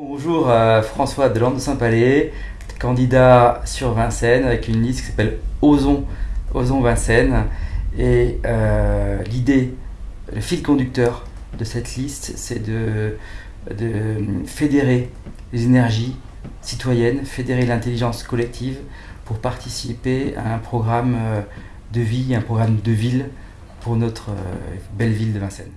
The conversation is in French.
Bonjour euh, François Delande de Saint-Palais, candidat sur Vincennes avec une liste qui s'appelle Osons, Osons Vincennes. Et euh, l'idée, le fil conducteur de cette liste, c'est de, fédérer les énergies citoyennes, fédérer l'intelligence collective pour participer à un programme euh, de vie, un programme de ville pour notre belle ville de Vincennes.